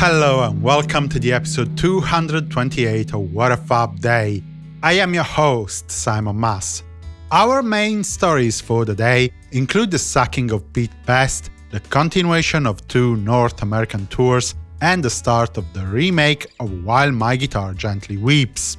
Hello and welcome to the episode 228 of What a Fab Day. I am your host, Simon Mas. Our main stories for the day include the sacking of Pete Best, the continuation of two North American tours, and the start of the remake of While My Guitar Gently Weeps.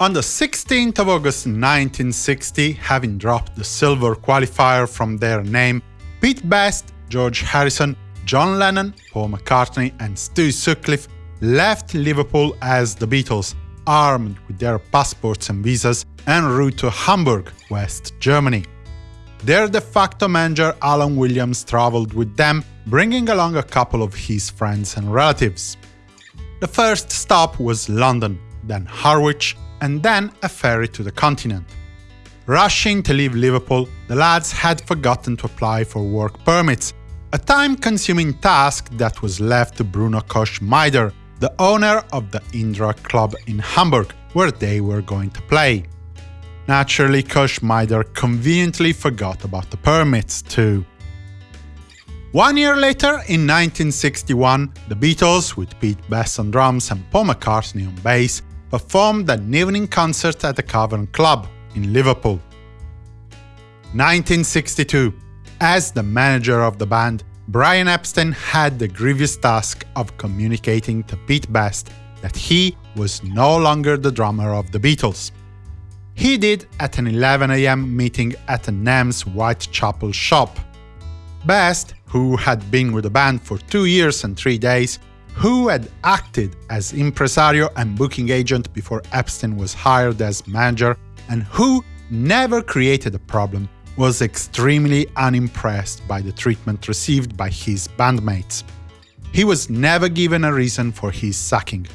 On the 16th of August 1960, having dropped the silver qualifier from their name, Pete Best, George Harrison, John Lennon, Paul McCartney and Stu Sutcliffe left Liverpool as the Beatles, armed with their passports and visas, en route to Hamburg, West Germany. Their de facto manager Alan Williams traveled with them, bringing along a couple of his friends and relatives. The first stop was London, then Harwich, and then a ferry to the continent. Rushing to leave Liverpool, the lads had forgotten to apply for work permits, a time-consuming task that was left to Bruno Koschmider, the owner of the Indra Club in Hamburg, where they were going to play. Naturally, Koschmider conveniently forgot about the permits too. One year later, in 1961, the Beatles, with Pete Best on drums and Paul McCartney on bass, performed an evening concert at the Cavern Club in Liverpool. 1962 as the manager of the band, Brian Epstein had the grievous task of communicating to Pete Best that he was no longer the drummer of the Beatles. He did at an 11am meeting at the NEMS Whitechapel shop. Best, who had been with the band for two years and three days, who had acted as impresario and booking agent before Epstein was hired as manager, and who never created a problem, was extremely unimpressed by the treatment received by his bandmates. He was never given a reason for his sacking.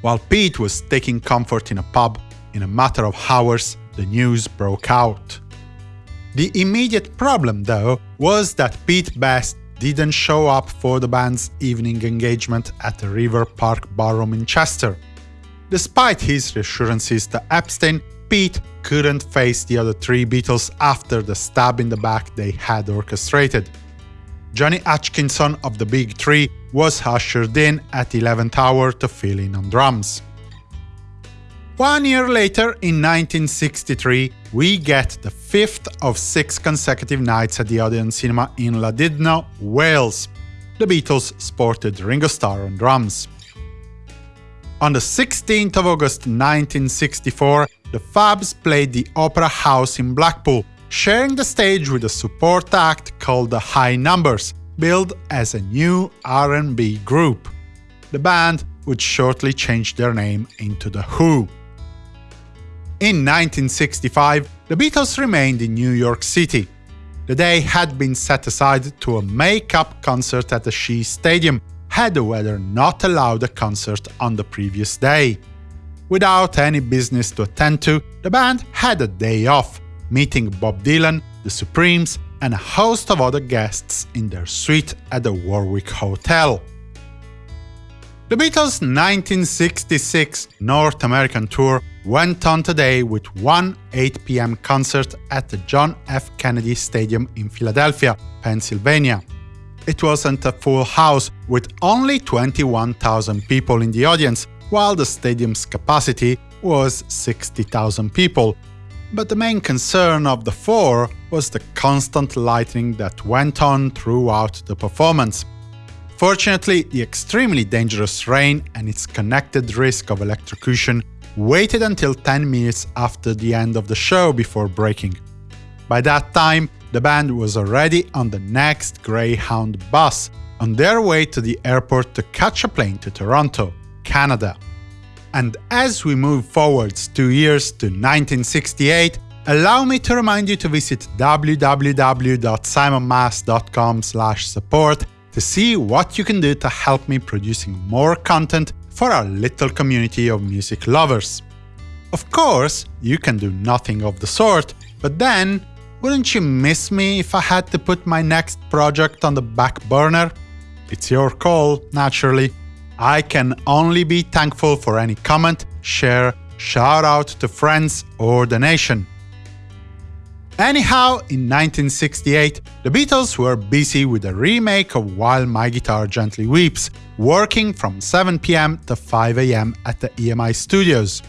While Pete was taking comfort in a pub, in a matter of hours, the news broke out. The immediate problem, though, was that Pete Best didn't show up for the band's evening engagement at the River Park Ballroom in Chester. Despite his reassurances to Epstein, Pete couldn't face the other three Beatles after the stab in the back they had orchestrated. Johnny Hutchinson of the Big Three was ushered in at the 11th hour to fill in on drums. One year later, in 1963, we get the fifth of six consecutive nights at the Odeon Cinema in Llandudno, Wales. The Beatles sported Ringo Starr on drums. On the 16th of August 1964, the Fabs played the Opera House in Blackpool, sharing the stage with a support act called the High Numbers, billed as a new R&B group. The band would shortly change their name into The Who. In 1965, the Beatles remained in New York City. The day had been set aside to a make-up concert at the Shea Stadium, had the weather not allowed a concert on the previous day. Without any business to attend to, the band had a day off, meeting Bob Dylan, the Supremes, and a host of other guests in their suite at the Warwick Hotel. The Beatles' 1966 North American tour went on today with one 8 pm concert at the John F. Kennedy Stadium in Philadelphia, Pennsylvania. It wasn't a full house, with only 21,000 people in the audience, while the stadium's capacity was 60,000 people. But the main concern of the four was the constant lightning that went on throughout the performance. Fortunately, the extremely dangerous rain and its connected risk of electrocution waited until 10 minutes after the end of the show before breaking. By that time, the band was already on the next Greyhound bus, on their way to the airport to catch a plane to Toronto, Canada. And as we move forwards two years to 1968, allow me to remind you to visit www.simonmas.com support to see what you can do to help me producing more content for our little community of music lovers. Of course, you can do nothing of the sort, but then wouldn't you miss me if I had to put my next project on the back burner? It's your call, naturally. I can only be thankful for any comment, share, shout out to friends or donation. Anyhow, in 1968, the Beatles were busy with a remake of While My Guitar Gently Weeps, working from 7 pm to 5 am at the EMI studios.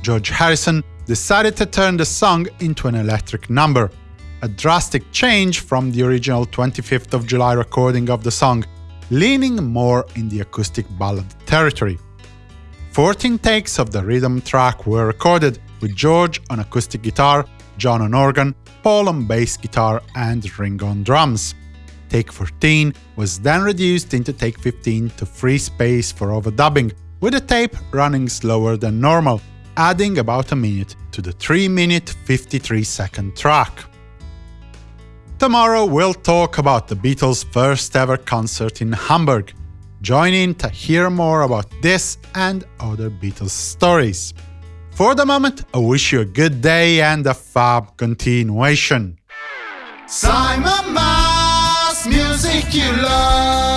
George Harrison decided to turn the song into an electric number, a drastic change from the original 25th of July recording of the song, leaning more in the acoustic ballad territory. 14 takes of the rhythm track were recorded, with George on acoustic guitar, John on organ, Paul on bass guitar, and Ringo on drums. Take 14 was then reduced into take 15 to free space for overdubbing, with the tape running slower than normal, adding about a minute to the 3 minute 53 second track. Tomorrow we'll talk about the Beatles' first ever concert in Hamburg. Join in to hear more about this and other Beatles stories. For the moment, I wish you a good day and a fab continuation. Simon Mas, music you love.